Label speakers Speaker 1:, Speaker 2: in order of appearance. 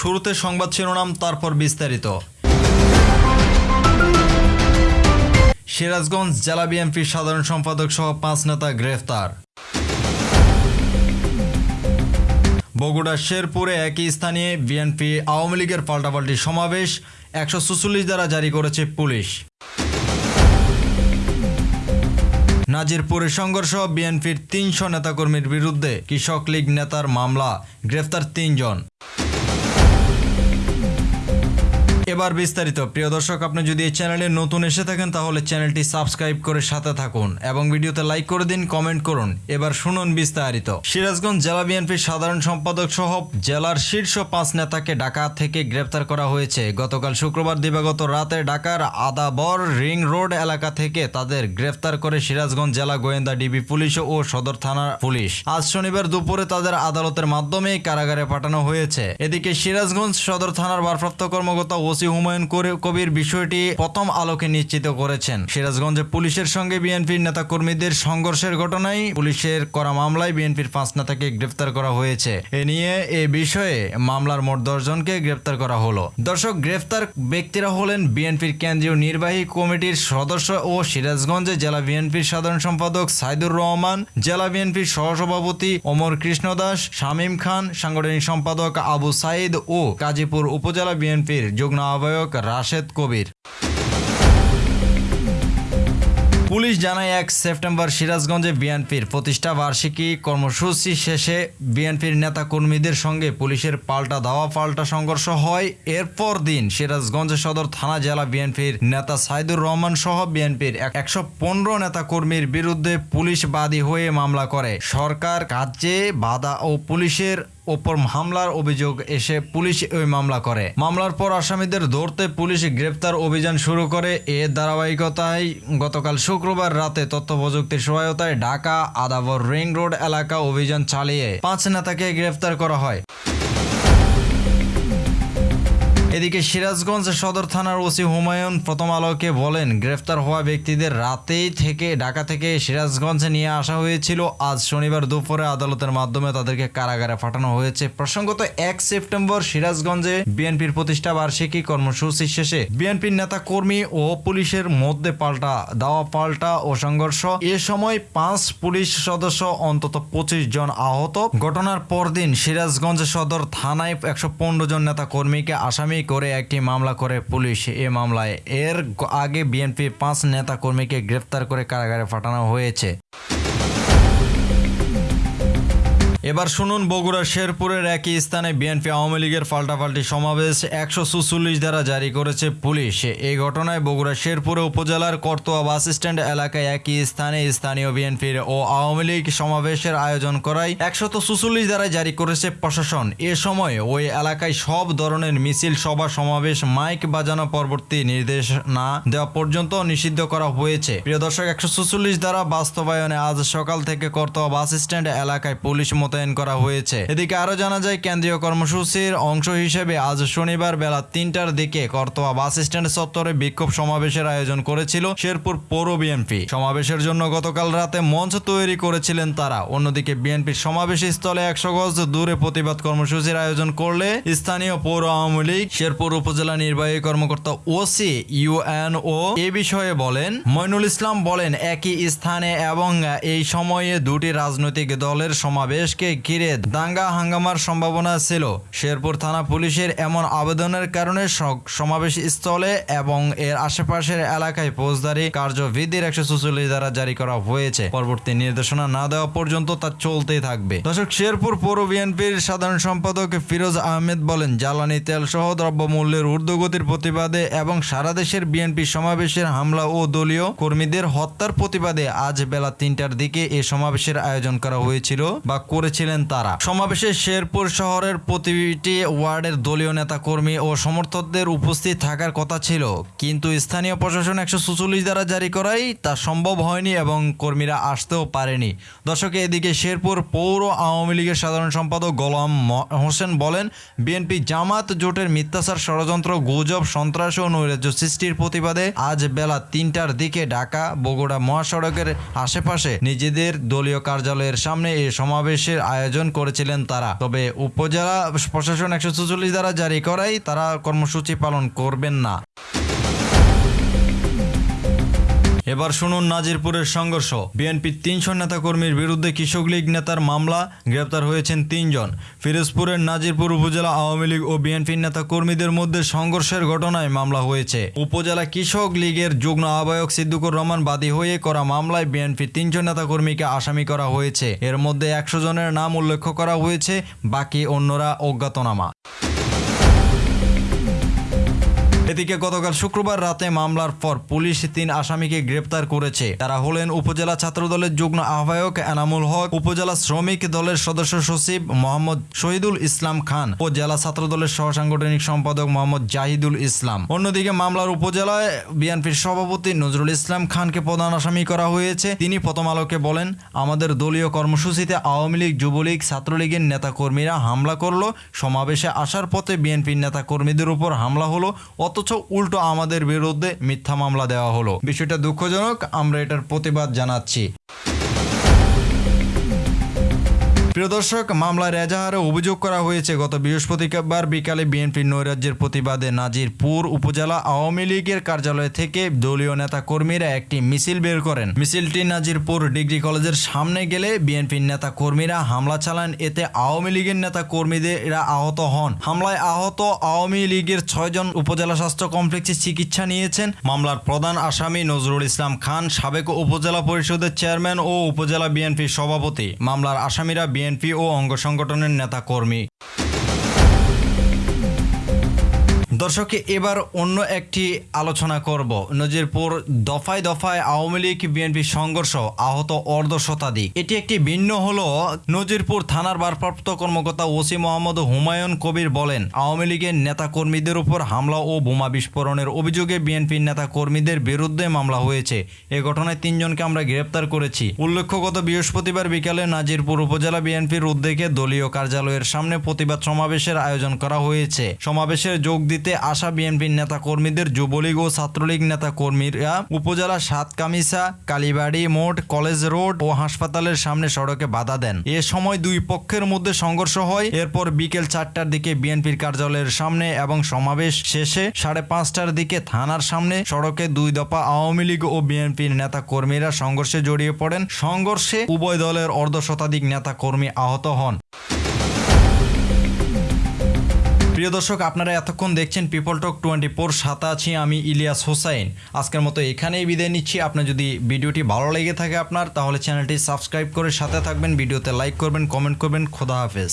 Speaker 1: শুরুতে সংবাদ শিরোনাম, তারপর বিস্তারিত। সিরাজগঞ্জ জেলা বিএনপির সাধারণ সম্পাদক সহ পাঁচ নেতা গ্রেফতার। বগুড়া শেরপুরে একই স্থানে বিএনপি আওয়ামী লীগের পাল্টাপাল্টি সমাবেশ, একশো দ্বারা জারি করেছে পুলিশ। নাজিরপুরে সংঘর্ষ, বিএনপির তিনশো নেতাকর্মীর বিরুদ্ধে কৃষক লীগ নেতার মামলা, গ্রেফতার তিনজন। এবার বিস্তারিত। প্রিয় দর্শক, আপনি যদি এই চ্যানেলে নতুন এসে থাকেন, তাহলে চ্যানেলটি সাবস্ক্রাইব করে সাথে থাকুন এবং ভিডিওতে লাইক করে দিন, কমেন্ট করুন। এবার শুনুন বিস্তারিত। সিরাজগঞ্জ জেলা বিএনপির সাধারণ সম্পাদক সহ জেলার শীর্ষ পাঁচ নেতাকে ঢাকা থেকে গ্রেপ্তার করা হয়েছে। গতকাল শুক্রবার দিবাগত রাতে ঢাকার আদাবর রিং রোড এলাকা থেকে তাদের গ্রেফতার করে সিরাজগঞ্জ জেলা গোয়েন্দা ডিবি পুলিশ ও সদর থানার পুলিশ। আজ শনিবার দুপুরে তাদের আদালতের মাধ্যমে কারাগারে পাঠানো হয়েছে। এদিকে সিরাজগঞ্জ সদর থানার ভারপ্রাপ্ত কর্মকর্তা ওসি হুমায়ুন কবির বিষয়টি প্রথম আলোকে নিশ্চিত করেছেন। সিরাজগঞ্জে পুলিশের সঙ্গে বিএনপির নেতাকর্মীদের সংঘর্ষের ঘটনায় পুলিশের করা মামলায় বিএনপির পাঁচ নেতাকে গ্রেফতার করা হয়েছে। এ নিয়ে এ বিষয়ে মামলার মোট দশজনকে গ্রেফতার করা হলো। দর্শক গ্রেফতার ব্যক্তিরা হলেন বিএনপির কেন্দ্রীয় নির্বাহী কমিটির সদস্য ও সিরাজগঞ্জে জেলা বিএনপির সাধারণ সম্পাদক সাইদুর রহমান, জেলা বিএনপির সহসভাপতি ওমর কৃষ্ণ দাস, শামীম খান, সাংগঠনিক সম্পাদক আবু সাইদ ও গাজীপুর উপজেলা বিএনপির যুগ্ম আহ্বায়ক রাশেদ কবির। পুলিশ জানায়, এক সেপ্টেম্বর সিরাজগঞ্জে বিএনপির প্রতিষ্ঠা বার্ষিকী কর্মসূচি শেষে বিএনপির নেতা কর্মীদের সঙ্গে পুলিশের পাল্টা ধাওয়া, পাল্টা সংঘর্ষ হয়। এরপর দিন সিরাজগঞ্জ সদর থানা জেলা বিএনপির নেতা সাইদুর রহমান সহ বিএনপির একশো পনেরো নেতা কর্মীর বিরুদ্ধে পুলিশ বাদী হয়ে মামলা করে। সরকার কাজে বাধা ও পুলিশের ওপর হামলার অভিযোগ এসে পুলিশ ওই মামলা করে। মামলার পর আসামিদের ধরতে পুলিশ গ্রেপ্তার অভিযান শুরু করে। এ ধারাবাহিকতায় গতকাল শুক্রবার রাতে তথ্য প্রযুক্তির সহায়তায় ঢাকা আদাবর রিং রোড এলাকা অভিযান চালিয়ে পাঁচ নেতাকে গ্রেফতার করা হয়। এদিকে সিরাজগঞ্জ সদর থানার ওসি হুমায়ুন প্রথম আলোকে বলেন, গ্রেফতার হওয়া ব্যক্তিদের রাতেই থেকে ঢাকা থেকে সিরাজগঞ্জে নিয়ে আসা হয়েছিল। আজ শনিবার দুপুরে আদালতের মাধ্যমে তাদেরকে কারাগারে পাঠানো হয়েছে। প্রসঙ্গত, এক সেপ্টেম্বর সিরাজগঞ্জে বিএনপির প্রতিষ্ঠা বার্ষিকী কর্মসূচি শেষে বিএনপির নেতা কর্মী ও পুলিশের মধ্যে পাল্টা দাওয়া, পাল্টা ও সংঘর্ষ। এ সময় পাঁচ পুলিশ সদস্য, অন্তত পঁচিশ জন আহত। ঘটনার পরদিন সিরাজগঞ্জ সদর থানায় একশো পনেরো জন নেতা কর্মীকে আসামি করে একটি মামলা করে পুলিশ। এ মামলায় এর আগে বিএনপির পাঁচ নেতা কর্মীকে গ্রেফতার করে কারাগারে পাঠানো হয়েছে। এবার শুনুন বগুড়া শেরপুরের একই স্থানে বিএনপি আওয়ামী লীগের পাল্টাপাল্টি সমাবেশ একশো সুচল্লিশ দ্বারা জারি করেছে পুলিশ। এই ঘটনায় বগুড়া শেরপুরে উপজেলার করতোয়া বাস স্ট্যান্ড এলাকায় একই স্থানে স্থানীয় বিএনপির ও আওয়ামী লীগ সমাবেশের আয়োজন করায় একশত সুচল্লিশ দ্বারা জারি করেছে প্রশাসন। এ সময় ওই এলাকায় সব ধরনের মিছিল, সভা, সমাবেশ, মাইক বাজানো পরবর্তী নির্দেশ না দেওয়া পর্যন্ত নিষিদ্ধ করা হয়েছে। প্রিয় দর্শক, একশো সুচল্লিশ দ্বারা বাস্তবায়নে আজ সকাল থেকে করতোয়া বাস স্ট্যান্ড এলাকায় পুলিশ মোতায়েন করা হয়েছে। এদিকে আরও জানা যায়, কেন্দ্রীয় কর্মসূচির অংশ হিসেবে আজ শনিবার বেলা তিনটার দিকে করতোয়া বাস স্ট্যান্ড চত্বরে বিক্ষোভ সমাবেশের আয়োজন করেছিল শেরপুর পৌর বিএনপি। সমাবেশের জন্য গতকাল রাতে মঞ্চ তৈরি করেছিলেন তারা। অন্যদিকে বিএনপির সমাবেশ স্থলে একশো গজ দূরে প্রতিবাদ কর্মসূচির আয়োজন করলে স্থানীয় পৌর আওয়ামী লীগ, শেরপুর উপজেলা নির্বাহী কর্মকর্তা ওসি ইউএনও এ বিষয়ে বলেন, মইনুল ইসলাম বলেন, একই স্থানে এবং এই সময়ে দুটি রাজনৈতিক দলের সমাবেশকে ঘিরে দাঙ্গা হাঙ্গামার সম্ভাবনা ছিল। শেরপুর থানা পুলিশের এমন আবেদনের কারণে সমাবেশ স্থলে এবং এর আশেপাশের এলাকায় ফৌজদারি কার্যবিধির একশো চুচল্লিশ দ্বারা জারি করা হয়েছে। পরবর্তী নির্দেশনা না দেওয়া পর্যন্ত তা চলতেই থাকবে। দর্শক, শেরপুর পৌর বিএনপির সাধারণ সম্পাদক ফিরোজ আহমেদ বলেন, জ্বালানি তেল সহ দ্রব্যমূল্যের ঊর্ধ্বগতির প্রতিবাদে এবং সারা দেশের বিএনপি সমাবেশের হামলা ও দলীয় কর্মীদের হত্যার প্রতিবাদে আজ বেলা তিনটার দিকে এ সমাবেশের আয়োজন করা হয়েছিল বা করেছিলেন তারা। সমাবেশে শেরপুর শহরের প্রতিটি ওয়ার্ডের দলীয় নেতা কর্মী ও সমর্থকদের উপস্থিত থাকার কথা ছিল। কিন্তু স্থানীয় প্রশাসন একশো দ্বারা জারি করাই তা সম্ভব হয়নি এবং কর্মীরা আসতেও পারেনি। দর্শক, এদিকে শেরপুর পৌর আওয়ামী লীগের সাধারণ সম্পাদক গোলাম হোসেন বলেন, বিএনপি জামাত জোটের মিথ্যাচার ষড়যন্ত্র, গুজব, সন্ত্রাস ও নৈরাজ্য সৃষ্টির প্রতিবাদে আজ বেলা তিনটার দিকে ঢাকা বগুড়া মহাসড়কের আশেপাশে নিজেদের দলীয় কার্যালয়ের সামনে এই সমাবেশের সমাবেশের আয়োজন করেছিলেন তারা। তবে উপজেলা প্রশাসন একশো দ্বারা জারি করাই তারা কর্মসূচি পালন করবেন না। এবার শুনুন নাজিরপুরের সংঘর্ষ। বিএনপির তিনশো নেতাকর্মীর বিরুদ্ধে কৃষক লীগ নেতার মামলা, গ্রেপ্তার হয়েছেন তিনজন। ফিরোজপুরের নাজিরপুর উপজেলা আওয়ামী লীগ ও বিএনপির নেতাকর্মীদের মধ্যে সংঘর্ষের ঘটনায় মামলা হয়েছে। উপজেলা কৃষক লীগের যুগ্ম আহ্বায়ক সিদ্দুকুর রহমান বাদী হয়ে করা মামলায় বিএনপির তিনজন নেতাকর্মীকে আসামি করা হয়েছে। এর মধ্যে একশো জনের নাম উল্লেখ করা হয়েছে, বাকি অন্যরা অজ্ঞাতনামা। এদিকে গতকাল শুক্রবার রাতে মামলার পর পুলিশ তিন আসামিকে গ্রেপ্তার করেছে। তারা হলেন উপজেলা ছাত্রদলের যুগ্ম আহ্বায়ক এনামুল হক, উপজেলা শ্রমিক দলের সদস্য সচিব মোহাম্মদ শহীদুল ইসলাম খান ও জেলা ছাত্রদলের সহ সাংগঠনিক সম্পাদক মোহাম্মদ জাহিদুল ইসলাম। অন্যদিকে মামলার উপজেলায় বিএনপির সভাপতি নজরুল ইসলাম খানকে প্রধান আসামি করা হয়েছে। তিনি প্রথম আলোকে বলেন, আমাদের দলীয় কর্মসূচিতে আওয়ামী লীগ, যুবলীগ, ছাত্রলীগের নেতাকর্মীরা হামলা করল। সমাবেশে আসার পথে বিএনপির নেতাকর্মীদের উপর হামলা হলো। অথচ উল্টো আমাদের বিরুদ্ধে মিথ্যা মামলা দেওয়া হলো। বিষয়টা দুঃখজনক আমরা এটার প্রতিবাদ জানাচ্ছি। প্রিয় দর্শক মামলার এজাহারে অভিযোগ করা হয়েছে, গত বৃহস্পতিবার বিকালে বিএনপির নৈরাজ্যের প্রতিবাদে নাজিরপুর উপজেলা আওয়ামী লীগের কার্যালয় থেকে দলীয় নেতা কর্মীরা একটি মিছিল বের করেন। মিছিলটি নাজিরপুর ডিগ্রি কলেজের সামনে গেলে বিএনপির নেতা কর্মীরা হামলা চালান, এতে আওয়ামী লীগের নেতা কর্মীরা আহত হন। হামলায় আহত আওয়ামী লীগের ছয়জন উপজেলা স্বাস্থ্য কমপ্লেক্সে চিকিৎসা নিয়েছেন। মামলার প্রধান আসামি নজরুল ইসলাম খান, সাবেক উপজেলা পরিষদের চেয়ারম্যান ও উপজেলা বিএনপির সভাপতি। মামলার আসামিরা বিএনপি ও অঙ্গ সংগঠনের নেতা দর্শক, এবার অন্য একটি আলোচনা করব। নজিরপুর দফায় দফায় আওয়ামী লীগ, বিএনপি সংঘর্ষ আহত অর্ধ শতাধিক এটি একটি ভিন্ন হল। নজিরপুর থানার ভারপ্রাপ্ত কর্মকর্তা ওসি মোহাম্মদ হুমায়ুন কবির বলেন, আওয়ামী লীগের নেতা কর্মীদের উপর হামলা ও বোমা বিস্ফোরণের অভিযোগে বিএনপির নেতা কর্মীদের বিরুদ্ধে মামলা হয়েছে। এ ঘটনায় তিনজনকে আমরা গ্রেপ্তার করেছি। উল্লেখ্য, গত বৃহস্পতিবার বিকালে নাজিরপুর উপজেলা বিএনপির উদ্যোগে দলীয় কার্যালয়ের সামনে প্রতিবাদ সমাবেশের আয়োজন করা হয়েছে। সমাবেশে যোগ দিতে আসা বিএনপির নেতা কর্মীদের যুবলীগ ও ছাত্রলীগ নেতা কর্মীরা উপজেলা সাতকামিসা কালীবাড়ি মোড়, কলেজ রোড ও হাসপাতালের সামনে সড়কে বাধা দেন। এ সময় দুই পক্ষের মধ্যে সংঘর্ষ হয়। এরপর বিকেল চারটার দিকে বিএনপির কার্যালয়ের সামনে এবং সমাবেশ শেষে সাড়ে পাঁচটার দিকে থানার সামনে সড়কে দুই দফা আওয়ামী লীগ ও বিএনপির নেতা কর্মীরা সংঘর্ষে জড়িয়ে পড়েন। সংঘর্ষে উভয় দলের অর্ধ শতাধিক নেতা কর্মী আহত হন। প্রিয় দর্শক, আপনারা এতক্ষণ দেখছেন পিপল টক টোয়েন্টি ফোর সাথে আছি আমি ইলিয়াস হোসাইন। আজকের মতো এখানেই বিদায় নিচ্ছি। আপনার যদি ভিডিওটি ভালো লেগে থাকে আপনার, তাহলে চ্যানেলটি সাবস্ক্রাইব করে সাথে থাকবেন। ভিডিওতে লাইক করবেন, কমেন্ট করবেন। খোদা হাফেজ।